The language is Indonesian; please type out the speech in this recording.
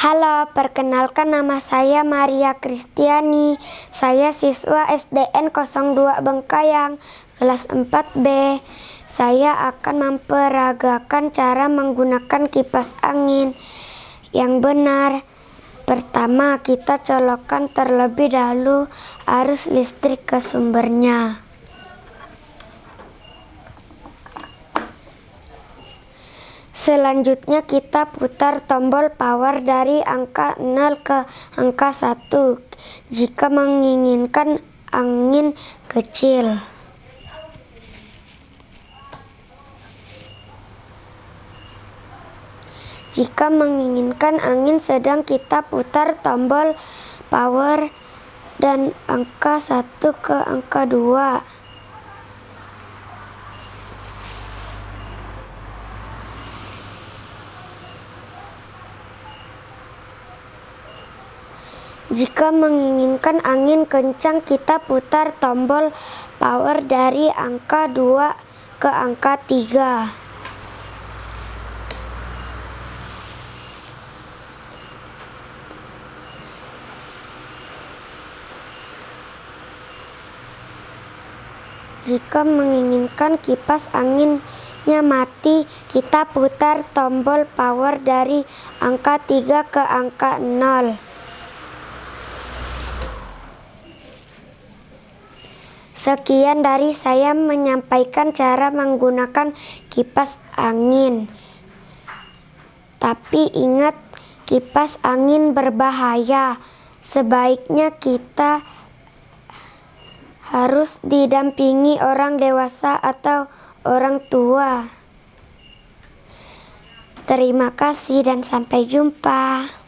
Halo, perkenalkan nama saya Maria Kristiani. Saya siswa SDN 02 Bengkayang, kelas 4B. Saya akan memperagakan cara menggunakan kipas angin yang benar. Pertama, kita colokkan terlebih dahulu arus listrik ke sumbernya. Selanjutnya kita putar tombol power dari angka 0 ke angka 1 jika menginginkan angin kecil. Jika menginginkan angin sedang kita putar tombol power dan angka 1 ke angka 2. Jika menginginkan angin kencang, kita putar tombol power dari angka 2 ke angka 3. Jika menginginkan kipas anginnya mati, kita putar tombol power dari angka 3 ke angka 0. Sekian dari saya menyampaikan cara menggunakan kipas angin. Tapi ingat, kipas angin berbahaya. Sebaiknya kita harus didampingi orang dewasa atau orang tua. Terima kasih dan sampai jumpa.